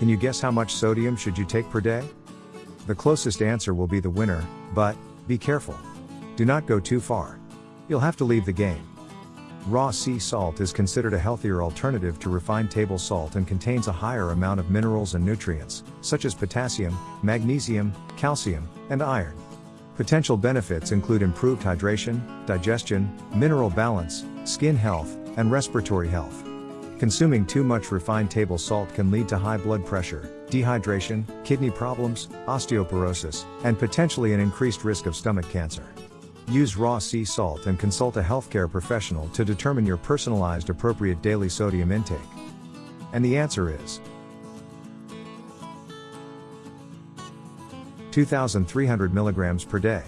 Can you guess how much sodium should you take per day? The closest answer will be the winner, but, be careful. Do not go too far. You'll have to leave the game. Raw sea salt is considered a healthier alternative to refined table salt and contains a higher amount of minerals and nutrients, such as potassium, magnesium, calcium, and iron. Potential benefits include improved hydration, digestion, mineral balance, skin health, and respiratory health. Consuming too much refined table salt can lead to high blood pressure, dehydration, kidney problems, osteoporosis, and potentially an increased risk of stomach cancer. Use raw sea salt and consult a healthcare professional to determine your personalized appropriate daily sodium intake. And the answer is 2,300 milligrams per day.